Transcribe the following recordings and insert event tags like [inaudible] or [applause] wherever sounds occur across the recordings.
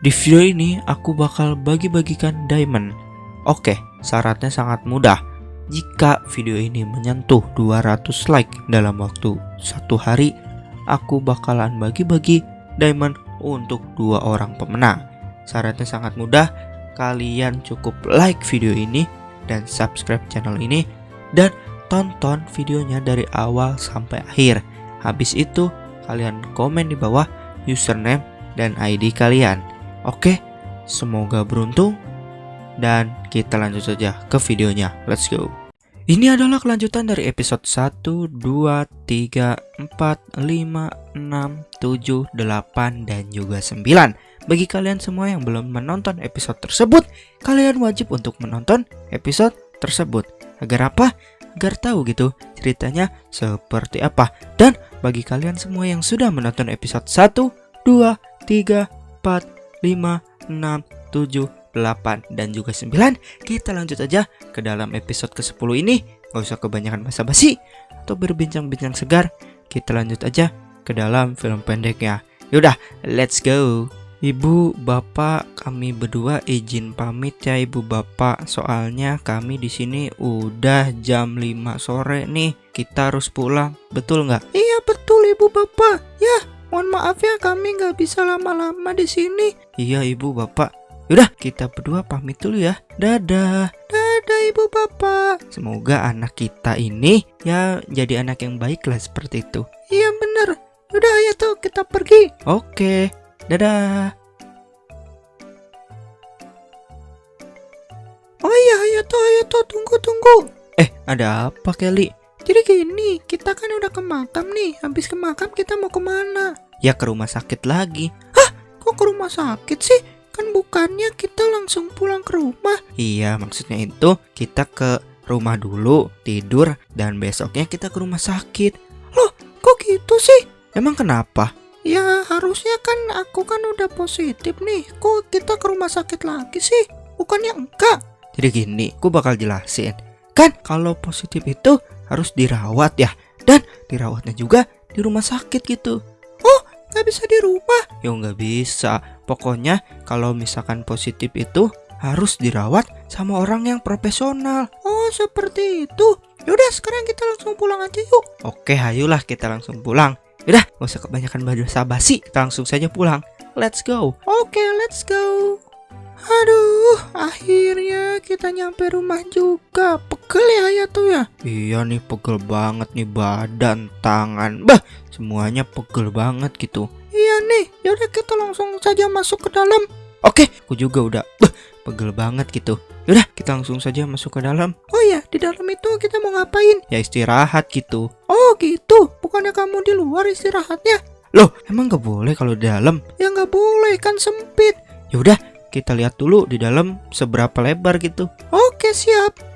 Di video ini aku bakal bagi-bagikan diamond. Oke, syaratnya sangat mudah. Jika video ini menyentuh 200 like dalam waktu satu hari, aku bakalan bagi-bagi diamond untuk dua orang pemenang. Syaratnya sangat mudah, kalian cukup like video ini dan subscribe channel ini dan tonton videonya dari awal sampai akhir. Habis itu, kalian komen di bawah username dan ID kalian. Oke, semoga beruntung dan kita lanjut saja ke videonya. Let's go. Ini adalah kelanjutan dari episode 1, 2, 3, 4, 5, 6, 7, 8, dan juga 9 Bagi kalian semua yang belum menonton episode tersebut Kalian wajib untuk menonton episode tersebut Agar apa? Agar tahu gitu ceritanya seperti apa Dan bagi kalian semua yang sudah menonton episode 1, 2, 3, 4, 5, 6, 7, 8 dan juga 9 Kita lanjut aja ke dalam episode ke-10 ini Gak usah kebanyakan basa-basi Atau berbincang-bincang segar Kita lanjut aja ke dalam film pendeknya Yaudah, let's go Ibu, Bapak, kami berdua izin pamit ya Ibu Bapak. Soalnya kami di sini udah jam 5 sore nih. Kita harus pulang. Betul nggak? Iya betul Ibu Bapak. Ya, mohon maaf ya kami nggak bisa lama-lama di sini. Iya Ibu Bapak. Yaudah, kita berdua pamit dulu ya. Dadah. Dadah Ibu Bapak. Semoga anak kita ini ya jadi anak yang baik lah seperti itu. Iya bener. Udah ayo tuh kita pergi. Oke. Dadah. Oh iya ayo tuh ayo tuh tunggu tunggu. Eh, ada apa Kelly? Jadi gini, kita kan udah ke makam nih. Habis ke makam kita mau ke mana? Ya ke rumah sakit lagi. Kok ke rumah sakit sih? Kan bukannya kita langsung pulang ke rumah. Iya, maksudnya itu kita ke rumah dulu, tidur, dan besoknya kita ke rumah sakit. Kok gitu sih? Emang kenapa? Ya harusnya kan aku kan udah positif nih. Kok kita ke rumah sakit lagi sih? Bukannya enggak? Jadi gini, aku bakal jelasin. Kan kalau positif itu harus dirawat ya. Dan dirawatnya juga di rumah sakit gitu. Nggak bisa di rumah. Ya nggak bisa. Pokoknya kalau misalkan positif itu harus dirawat sama orang yang profesional. Oh seperti itu. Yaudah sekarang kita langsung pulang aja yuk. Oke, ayolah kita langsung pulang. Udah, gak usah kebanyakan basa basi. Kita langsung saja pulang. Let's go. Oke let's go. Aduh, akhirnya kita nyampe rumah juga. Pegel ya ya tuh ya. Iya nih pegel banget nih badan, tangan. Bah, semuanya pegel banget gitu. Iya nih, yaudah kita langsung saja masuk ke dalam. Oke, aku juga udah bah, pegel banget gitu. Yaudah, kita langsung saja masuk ke dalam. Oh ya, di dalam itu kita mau ngapain? Ya istirahat gitu. Oh gitu, bukannya kamu di luar istirahatnya? Loh, emang gak boleh kalau di dalam? Ya nggak boleh, kan sempit. Yaudah, kita lihat dulu di dalam seberapa lebar gitu. Oke siap.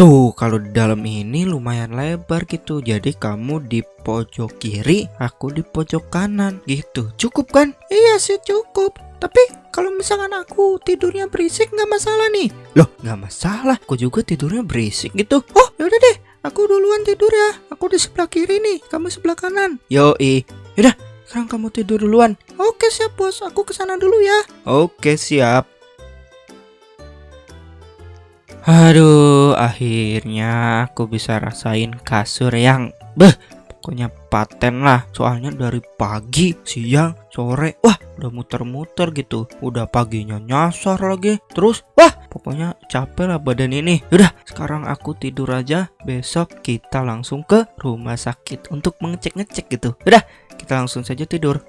Tuh, kalau di dalam ini lumayan lebar gitu. Jadi kamu di pojok kiri, aku di pojok kanan gitu. Cukup kan? Iya sih cukup. Tapi kalau misalkan aku tidurnya berisik nggak masalah nih. Loh, nggak masalah. Aku juga tidurnya berisik gitu. Oh yaudah deh, aku duluan tidur ya. Aku di sebelah kiri nih, kamu sebelah kanan. Yoi. Yaudah, sekarang kamu tidur duluan. Oke siap bos, aku ke sana dulu ya. Oke, siap. Aduh, akhirnya aku bisa rasain kasur yang beh, pokoknya paten lah. Soalnya dari pagi, siang, sore, wah, udah muter-muter gitu. Udah paginya nyasar lagi. Terus, wah, pokoknya capek lah badan ini. Udah, sekarang aku tidur aja. Besok kita langsung ke rumah sakit untuk mengecek-ngecek gitu. Udah, kita langsung saja tidur.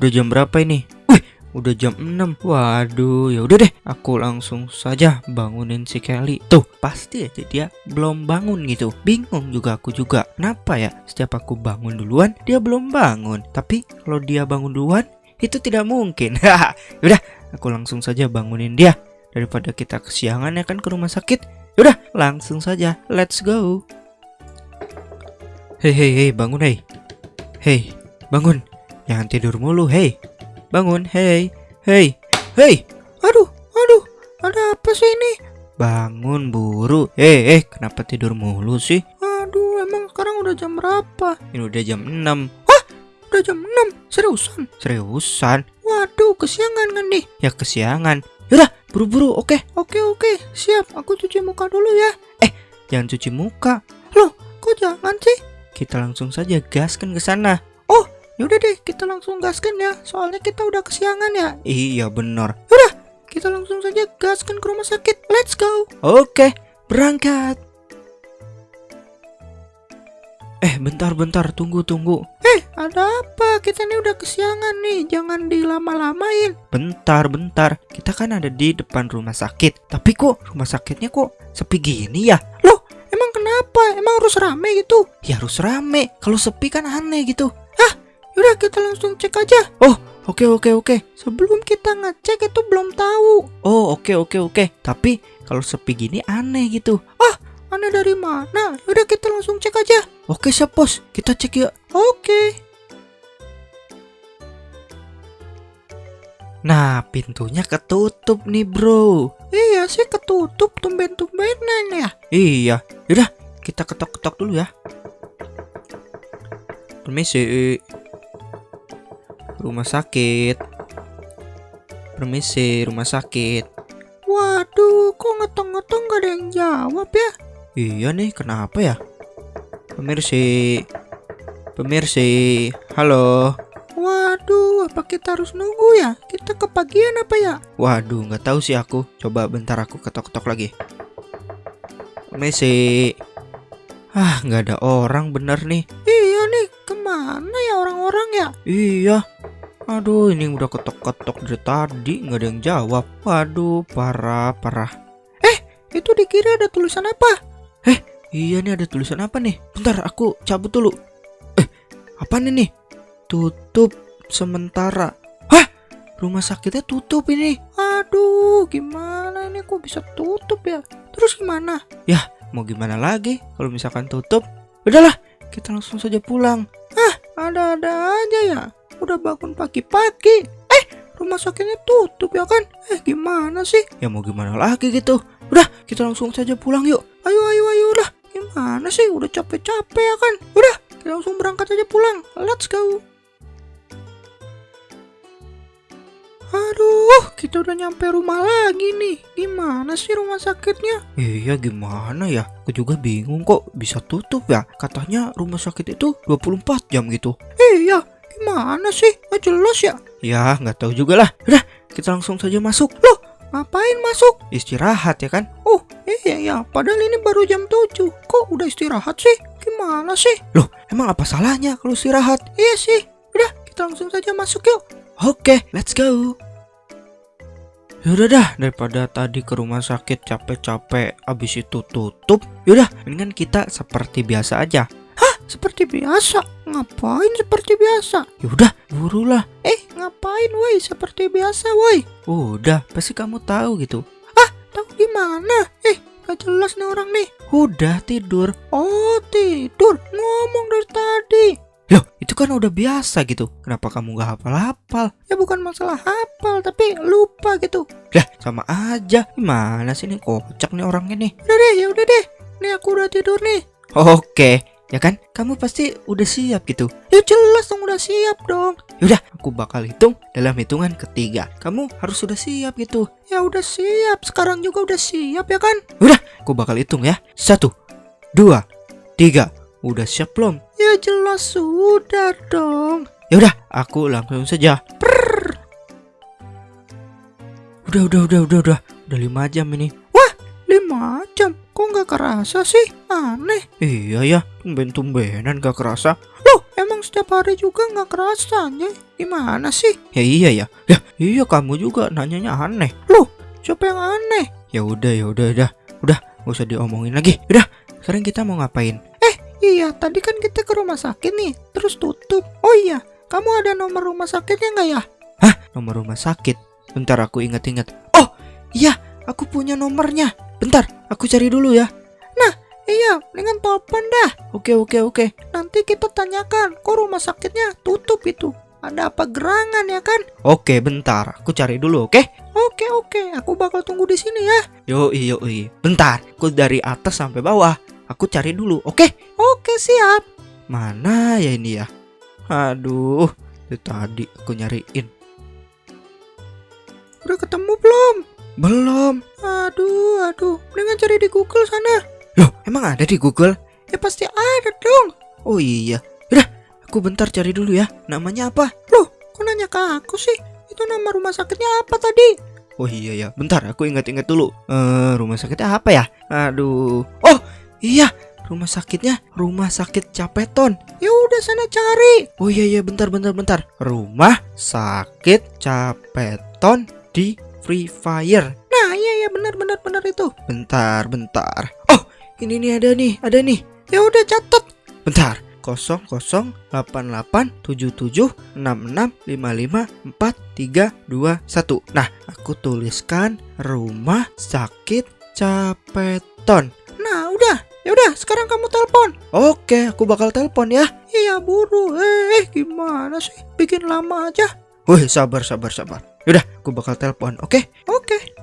Udah jam berapa ini? Wih, udah jam 6. Waduh, ya udah deh, aku langsung saja bangunin si Kelly. Tuh, pasti aja dia belum bangun gitu. Bingung juga aku juga. Kenapa ya? Setiap aku bangun duluan, dia belum bangun. Tapi kalau dia bangun duluan, itu tidak mungkin. [laughs] Yaudah, aku langsung saja bangunin dia. Daripada kita kesiangan ya kan ke rumah sakit. Yaudah, langsung saja. Let's go. Hei, hei, hei, bangun, hei. Hei, bangun. Jangan tidur mulu, hei. bangun. Hei, hei, hei. Aduh, aduh, ada apa sih ini? Bangun buru. Eh, eh, kenapa tidur mulu sih? Aduh, emang sekarang udah jam berapa? Ini udah jam 6. Udah jam 6, seriusan? Seriusan? Waduh, kesiangan kan nih? Ya kesiangan. Yaudah, buru-buru. Oke, Oke, oke, siap. Aku cuci muka dulu ya. jangan cuci muka. Kok jangan sih? Kita langsung saja gaskan ke sana. Yaudah deh, kita langsung gaskan ya. Soalnya kita udah kesiangan ya. Iya, benar. Kita langsung saja gaskan ke rumah sakit. Let's go. Oke, berangkat. Eh, bentar-bentar, tunggu, tunggu. Eh, ada apa? Kita nih udah kesiangan nih. Jangan dilama-lamain. Bentar, bentar. Kita kan ada di depan rumah sakit. Tapi kok rumah sakitnya kok sepi gini ya? Loh, emang kenapa? Emang harus rame gitu? Ya harus rame. Kalau sepi kan aneh gitu. Yaudah, kita langsung cek aja. Oke, oke, oke. Sebelum kita ngecek itu belum tahu. Oh, oke, oke, oke. Tapi kalau sepi gini aneh gitu. Aneh dari mana? Yaudah, kita langsung cek aja. Oke, siap, Bos. Kita cek yuk. Oke. Nah, pintunya ketutup nih, Bro. Iya sih ketutup tumben-tumbenan ya. Iya. Yaudah, kita ketok-ketok dulu ya. Permisi. Rumah sakit. Permisi, rumah sakit. Waduh, kok ngetong-ngetong gak ada yang jawab ya? Iya nih, kenapa ya? Pemirsi. Pemirsi. Halo. Waduh, apa kita harus nunggu ya? Kita kepagian apa ya? Waduh, nggak tahu sih aku. Coba bentar aku ketok-ketok lagi. Permisi. Ah, nggak ada orang bener nih. Iya nih, ke mana ya orang-orang ya? Iya. Aduh, ini udah ketok-ketok dari tadi nggak ada yang jawab. Waduh, parah, parah. Itu di kiri ada tulisan apa? Iya nih ada tulisan apa nih? Bentar, aku cabut dulu. Eh, apa nih nih? Tutup sementara. Hah? Rumah sakitnya tutup ini. Aduh, gimana ini kok bisa tutup ya? Terus gimana? Mau gimana lagi kalau misalkan tutup? Udahlah, kita langsung saja pulang. Ada-ada aja ya. Udah bangun pagi-pagi. Eh, rumah sakitnya tutup ya kan? Eh, gimana sih? Ya mau gimana lagi gitu. Udah, kita langsung saja pulang yuk. Ayo, ayo, ayo lah. Gimana sih? Udah capek-capek ya kan? Udah, kita langsung berangkat aja pulang. Let's go. Aduh, kita udah nyampe rumah lagi nih. Gimana sih rumah sakitnya? Iya gimana ya? Aku juga bingung kok bisa tutup ya. Katanya rumah sakit itu 24 jam gitu. Iya, gimana sih? Gak jelas ya. Ya nggak tahu juga lah. Udah kita langsung saja masuk. Ngapain masuk? Istirahat ya kan? Oh, iya ya. Padahal ini baru jam 7. Kok udah istirahat sih? Gimana sih? Loh emang apa salahnya kalau istirahat? Iya sih. Udah, kita langsung saja masuk yuk. Oke let's go. Yaudah dah daripada tadi ke rumah sakit capek-capek abis itu tutup Yaudah mendingan kita seperti biasa aja Seperti biasa. Ngapain seperti biasa? Yaudah burulah Eh, ngapain woi? Seperti biasa woi. Udah pasti kamu tahu gitu Tahu gimana? Eh, gak jelas nih orang nih. Udah tidur Oh, tidur. Ngomong dari tadi. Loh itu kan udah biasa gitu Kenapa kamu gak hafal-hafal Ya bukan masalah hafal, tapi lupa gitu. Lah sama aja Gimana sih nih kocak nih orangnya nih Udah deh, ya udah deh. Nih aku udah tidur nih. Oke ya kan kamu pasti udah siap gitu Ya jelas dong udah siap dong. Yaudah aku bakal hitung dalam hitungan ketiga Kamu harus sudah siap gitu Ya udah siap. Sekarang juga udah siap ya kan? Aku bakal hitung ya Satu Dua Tiga Udah siap belum? Ya jelas sudah dong. Yaudah aku langsung saja Udah udah udah udah udah Udah lima jam ini. Kok nggak kerasa sih? Aneh. Iya ya Tumben-tumbenan gak kerasa Loh, emang setiap hari juga nggak kerasanya? Gimana sih? Ya iya ya Ya iya kamu juga nanyanya aneh Siapa yang aneh? Ya udah ya udah udah Udah gak usah diomongin lagi Udah sekarang kita mau ngapain? Iya, tadi kan kita ke rumah sakit nih, terus tutup. Oh iya, kamu ada nomor rumah sakitnya nggak ya? Nomor rumah sakit Bentar aku inget-inget Oh iya aku punya nomornya Bentar aku cari dulu ya Iya, dengan telepon dah. Oke oke oke Nanti kita tanyakan, kok rumah sakitnya tutup itu? ada apa gerangan ya kan? Oke, bentar. Aku cari dulu, oke? Oke oke, aku bakal tunggu di sini ya. Yoi, yoi. Bentar, aku dari atas sampai bawah. Aku cari dulu, oke? Oke siap. Mana ya ini ya? Aduh, itu tadi aku nyariin. Udah ketemu belum? Belum. Aduh aduh, mendingan cari di Google sana. Loh, emang ada di Google? Ya pasti ada dong. Oh iya. Udah, aku bentar cari dulu ya. Namanya apa? Loh, kok nanya ke aku sih? Itu nama rumah sakitnya apa tadi? Oh iya ya. Bentar, aku ingat-ingat dulu. Eh, rumah sakitnya apa ya? Aduh. Oh, iya. Rumah sakitnya Rumah Sakit Capeton. Ya udah sana cari. Oh iya iya, bentar bentar bentar. Rumah Sakit Capeton di Free Fire. Nah iya ya benar benar benar itu. Bentar, bentar. Oh, ini nih ada nih, ada nih. Ya udah catat. Bentar. 00887765554321. Nah, aku tuliskan rumah sakit Capeton. Nah udah, ya udah sekarang kamu telepon. Oke, aku bakal telepon ya. Iya buru. Eh gimana sih? Bikin lama aja. Wih, sabar sabar sabar. Yaudah, aku bakal telepon. Oke. Oke.